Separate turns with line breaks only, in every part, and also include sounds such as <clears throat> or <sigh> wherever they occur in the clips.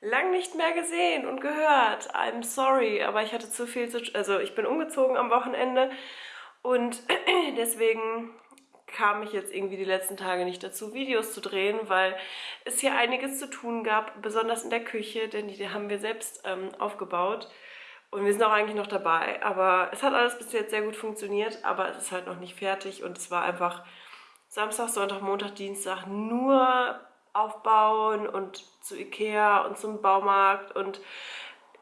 Lang nicht mehr gesehen und gehört. I'm sorry, aber ich hatte zu viel zu... Also ich bin umgezogen am Wochenende und <clears throat> deswegen kam ich jetzt irgendwie die letzten Tage nicht dazu, Videos zu drehen, weil es hier einiges zu tun gab, besonders in der Küche, denn die haben wir selbst ähm, aufgebaut. Und wir sind auch eigentlich noch dabei. Aber es hat alles bis jetzt sehr gut funktioniert, aber es ist halt noch nicht fertig und es war einfach Samstag, Sonntag, Montag, Dienstag nur aufbauen und zu Ikea und zum Baumarkt und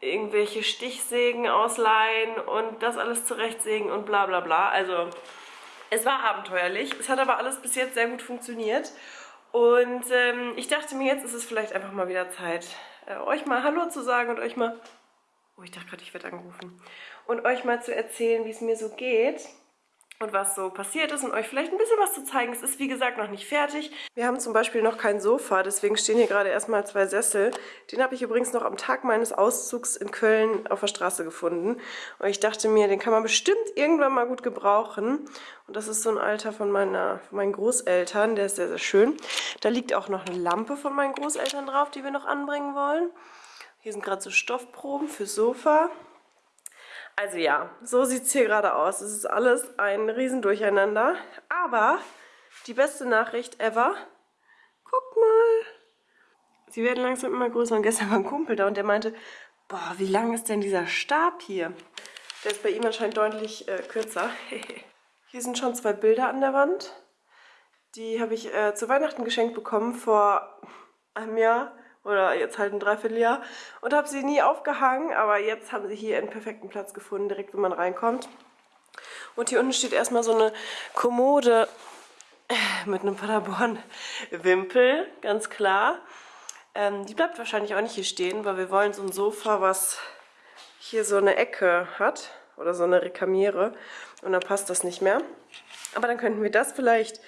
irgendwelche Stichsägen ausleihen und das alles zurechtsägen und bla bla bla. Also es war abenteuerlich. Es hat aber alles bis jetzt sehr gut funktioniert. Und ähm, ich dachte mir, jetzt ist es vielleicht einfach mal wieder Zeit, äh, euch mal Hallo zu sagen und euch mal... Oh, ich dachte gerade, ich werde angerufen. Und euch mal zu erzählen, wie es mir so geht und was so passiert ist und euch vielleicht ein bisschen was zu zeigen. Es ist wie gesagt noch nicht fertig. Wir haben zum Beispiel noch kein Sofa, deswegen stehen hier gerade erstmal zwei Sessel. Den habe ich übrigens noch am Tag meines Auszugs in Köln auf der Straße gefunden. Und ich dachte mir, den kann man bestimmt irgendwann mal gut gebrauchen. Und das ist so ein Alter von, meiner, von meinen Großeltern, der ist sehr, sehr schön. Da liegt auch noch eine Lampe von meinen Großeltern drauf, die wir noch anbringen wollen. Hier sind gerade so Stoffproben fürs Sofa. Also ja, so sieht es hier gerade aus. Es ist alles ein Riesendurcheinander. Aber die beste Nachricht ever. Guck mal. Sie werden langsam immer größer. Und gestern war ein Kumpel da und der meinte, boah, wie lang ist denn dieser Stab hier? Der ist bei ihm anscheinend deutlich äh, kürzer. <laughs> hier sind schon zwei Bilder an der Wand. Die habe ich äh, zu Weihnachten geschenkt bekommen vor einem Jahr oder jetzt halt ein Dreivierteljahr und habe sie nie aufgehangen, aber jetzt haben sie hier einen perfekten Platz gefunden, direkt wenn man reinkommt. Und hier unten steht erstmal so eine Kommode mit einem Paderborn-Wimpel, ganz klar. Ähm, die bleibt wahrscheinlich auch nicht hier stehen, weil wir wollen so ein Sofa, was hier so eine Ecke hat oder so eine Rekamiere und dann passt das nicht mehr. Aber dann könnten wir das vielleicht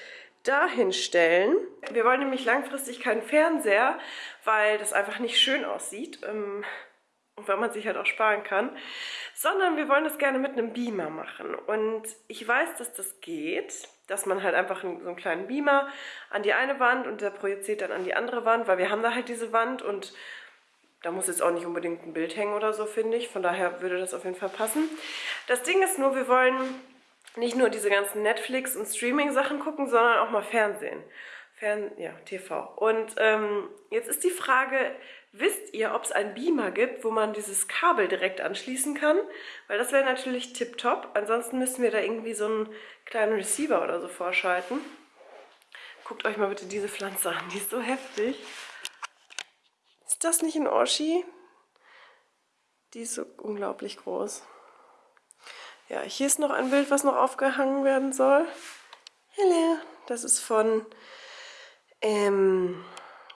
dahin stellen. Wir wollen nämlich langfristig keinen Fernseher, weil das einfach nicht schön aussieht ähm, und weil man sich halt auch sparen kann, sondern wir wollen das gerne mit einem Beamer machen. Und ich weiß, dass das geht, dass man halt einfach so einen kleinen Beamer an die eine Wand und der projiziert dann an die andere Wand, weil wir haben da halt diese Wand und da muss jetzt auch nicht unbedingt ein Bild hängen oder so, finde ich. Von daher würde das auf jeden Fall passen. Das Ding ist nur, wir wollen nicht nur diese ganzen Netflix- und Streaming-Sachen gucken, sondern auch mal Fernsehen. Fern ja, TV. Und ähm, jetzt ist die Frage, wisst ihr, ob es einen Beamer gibt, wo man dieses Kabel direkt anschließen kann? Weil das wäre natürlich tipptopp. Ansonsten müssen wir da irgendwie so einen kleinen Receiver oder so vorschalten. Guckt euch mal bitte diese Pflanze an, die ist so heftig. Ist das nicht ein Oschi? Die ist so unglaublich groß. Ja, hier ist noch ein Bild, was noch aufgehangen werden soll. Hello. Das ist von, ähm,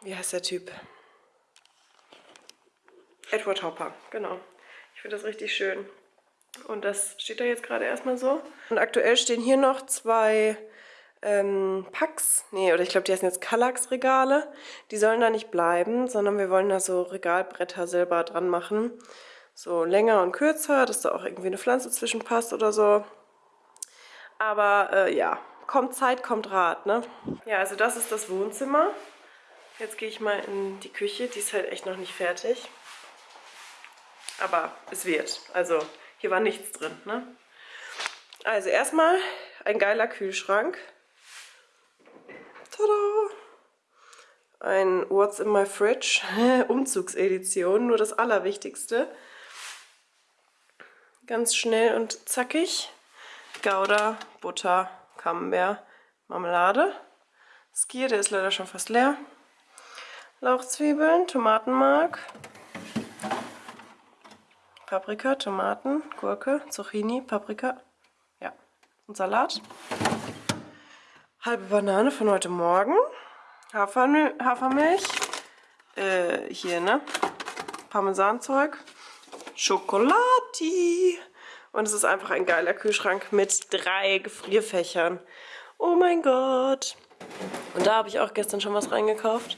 wie heißt der Typ? Edward Hopper, genau. Ich finde das richtig schön. Und das steht da jetzt gerade erstmal so. Und aktuell stehen hier noch zwei ähm, Packs, nee, oder ich glaube, die heißen jetzt Kallax-Regale. Die sollen da nicht bleiben, sondern wir wollen da so Regalbretter selber dran machen so länger und kürzer, dass da auch irgendwie eine Pflanze zwischenpasst oder so. Aber äh, ja, kommt Zeit, kommt Rat, ne? Ja, also das ist das Wohnzimmer. Jetzt gehe ich mal in die Küche, die ist halt echt noch nicht fertig. Aber es wird. Also hier war nichts drin, ne? Also erstmal ein geiler Kühlschrank. Tada! Ein What's in my fridge <laughs> Umzugsedition, nur das Allerwichtigste. Ganz schnell und zackig. Gouda, Butter, Camembert, Marmelade. Skier, der ist leider schon fast leer. Lauchzwiebeln, Tomatenmark, Paprika, Tomaten, Gurke, Zucchini, Paprika, ja, und Salat. Halbe Banane von heute Morgen, Hafermilch, äh, hier, ne, Parmesanzeug, Schokolati. Und es ist einfach ein geiler Kühlschrank mit drei Gefrierfächern. Oh mein Gott. Und da habe ich auch gestern schon was reingekauft.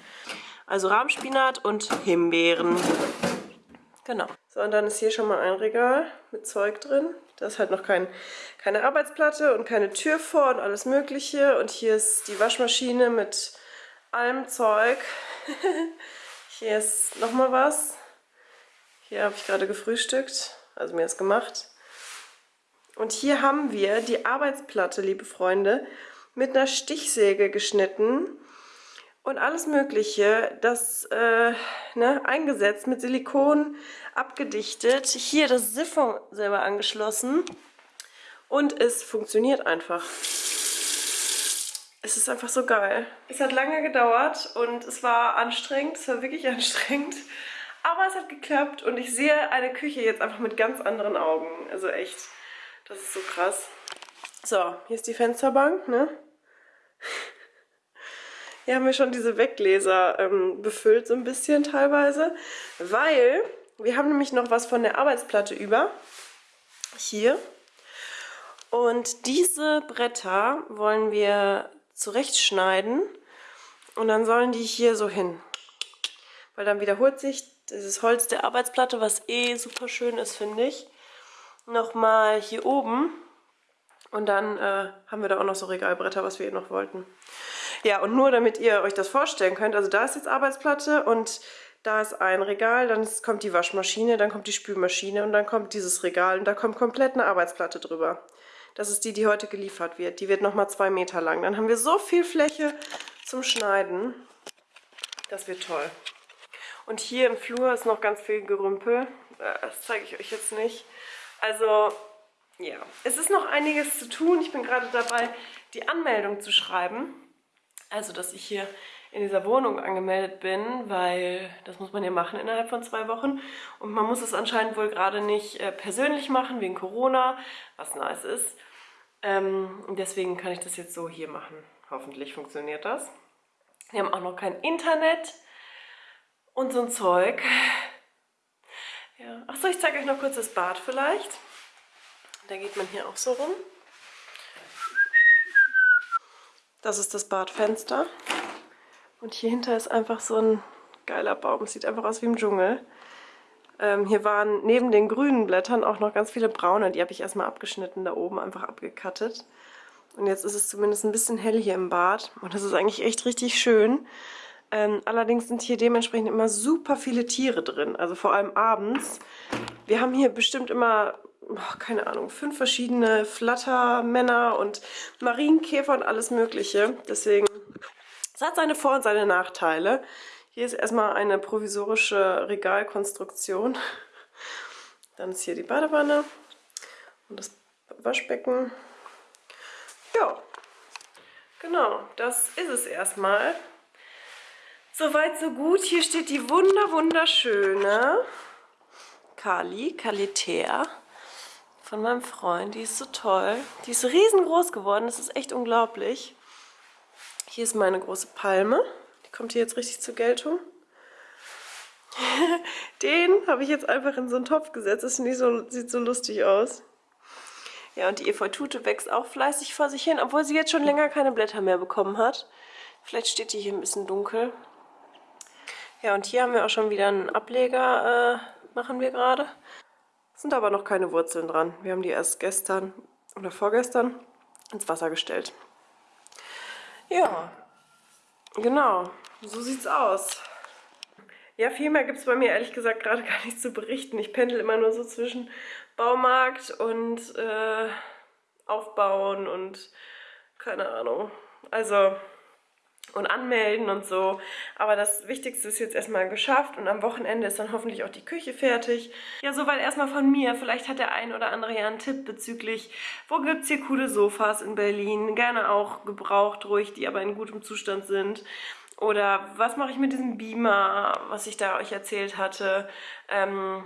Also Rahmspinat und Himbeeren. Genau. So, und dann ist hier schon mal ein Regal mit Zeug drin. Da ist halt noch kein, keine Arbeitsplatte und keine Tür vor und alles mögliche. Und hier ist die Waschmaschine mit allem Zeug. <laughs> Hier ist nochmal was. Hier habe ich gerade gefrühstückt, also mir ist gemacht. Und hier haben wir die Arbeitsplatte, liebe Freunde, mit einer Stichsäge geschnitten und alles mögliche, das äh, ne, eingesetzt, mit Silikon abgedichtet. Hier das Siphon selber angeschlossen und es funktioniert einfach. Es ist einfach so geil. Es hat lange gedauert und es war anstrengend, es war wirklich <laughs> anstrengend. Aber es hat geklappt und ich sehe eine Küche jetzt einfach mit ganz anderen Augen. Also echt, das ist so krass. So, hier ist die Fensterbank, ne? Hier haben wir schon diese Weggläser ähm, befüllt, so ein bisschen teilweise, weil wir haben nämlich noch was von der Arbeitsplatte über. Hier. Und diese Bretter wollen wir zurechtschneiden und dann sollen die hier so hin. Weil dann wiederholt sich dieses Holz der Arbeitsplatte, was eh super schön ist, finde ich, nochmal hier oben. Und dann äh, haben wir da auch noch so Regalbretter, was wir eh noch wollten. Ja, und nur damit ihr euch das vorstellen könnt, also da ist jetzt Arbeitsplatte und da ist ein Regal, dann kommt die Waschmaschine, dann kommt die Spülmaschine und dann kommt dieses Regal und da kommt komplett eine Arbeitsplatte drüber. Das ist die, die heute geliefert wird. Die wird nochmal zwei Meter lang. Dann haben wir so viel Fläche zum Schneiden. Das wird toll. Und hier im Flur ist noch ganz viel Gerümpel. Äh, das zeige ich euch jetzt nicht. Also, ja. Es ist noch einiges zu tun. Ich bin gerade dabei, die Anmeldung zu schreiben. Also, dass ich hier in dieser Wohnung angemeldet bin, weil das muss man ja machen innerhalb von zwei Wochen. Und man muss es anscheinend wohl gerade nicht äh, persönlich machen, wegen Corona, was nice ist. Ähm, deswegen kann ich das jetzt so hier machen. Hoffentlich funktioniert das. Wir haben auch noch kein Internet und so ein Zeug. Ja. Achso, ich zeige euch noch kurz das Bad vielleicht. Da geht man hier auch so rum. Das ist das Badfenster. Und hier hinter ist einfach so ein geiler Baum. Sieht einfach aus wie im Dschungel. Ähm, hier waren neben den grünen Blättern auch noch ganz viele braune. Die habe ich erstmal abgeschnitten, da oben einfach abgekattet. Und jetzt ist es zumindest ein bisschen hell hier im Bad. Und das ist eigentlich echt richtig schön. Ähm, allerdings sind hier dementsprechend immer super viele Tiere drin. Also vor allem abends. Wir haben hier bestimmt immer, oh, keine Ahnung, fünf verschiedene Flattermänner und Marienkäfer und alles mögliche. Deswegen es hat seine Vor- und seine Nachteile. Hier ist erstmal eine provisorische Regalkonstruktion. Dann ist hier die Badewanne und das Waschbecken. Ja, genau, das ist es erstmal. Soweit, so gut. Hier steht die wunder wunderschöne Kali, Kalitea von meinem Freund. Die ist so toll. Die ist riesengroß geworden. Das ist echt unglaublich. Hier ist meine große Palme. Die kommt hier jetzt richtig zur Geltung. <laughs> Den habe ich jetzt einfach in so einen Topf gesetzt. Das so, sieht so lustig aus. Ja, und die Efeutute wächst auch fleißig vor sich hin, obwohl sie jetzt schon länger keine Blätter mehr bekommen hat. Vielleicht steht die hier ein bisschen dunkel. Ja, und hier haben wir auch schon wieder einen Ableger, äh, machen wir gerade. Sind aber noch keine Wurzeln dran. Wir haben die erst gestern oder vorgestern ins Wasser gestellt. Ja, genau, so sieht's aus. Ja, viel mehr gibt es bei mir ehrlich gesagt gerade gar nicht zu berichten. Ich pendel immer nur so zwischen Baumarkt und äh, Aufbauen und keine Ahnung. Also und anmelden und so. Aber das Wichtigste ist jetzt erstmal geschafft und am Wochenende ist dann hoffentlich auch die Küche fertig. Ja, soweit erstmal von mir. Vielleicht hat der ein oder andere ja einen Tipp bezüglich, wo gibt es hier coole Sofas in Berlin? Gerne auch gebraucht, ruhig, die aber in gutem Zustand sind. Oder was mache ich mit diesem Beamer, was ich da euch erzählt hatte? Ähm,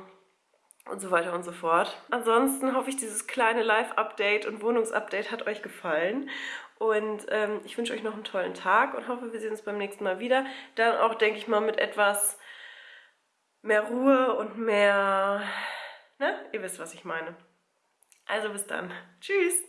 und so weiter und so fort. Ansonsten hoffe ich, dieses kleine Live-Update und Wohnungsupdate hat euch gefallen. Und ähm, ich wünsche euch noch einen tollen Tag und hoffe, wir sehen uns beim nächsten Mal wieder. Dann auch, denke ich mal, mit etwas mehr Ruhe und mehr... Ne? Ihr wisst, was ich meine. Also bis dann. Tschüss!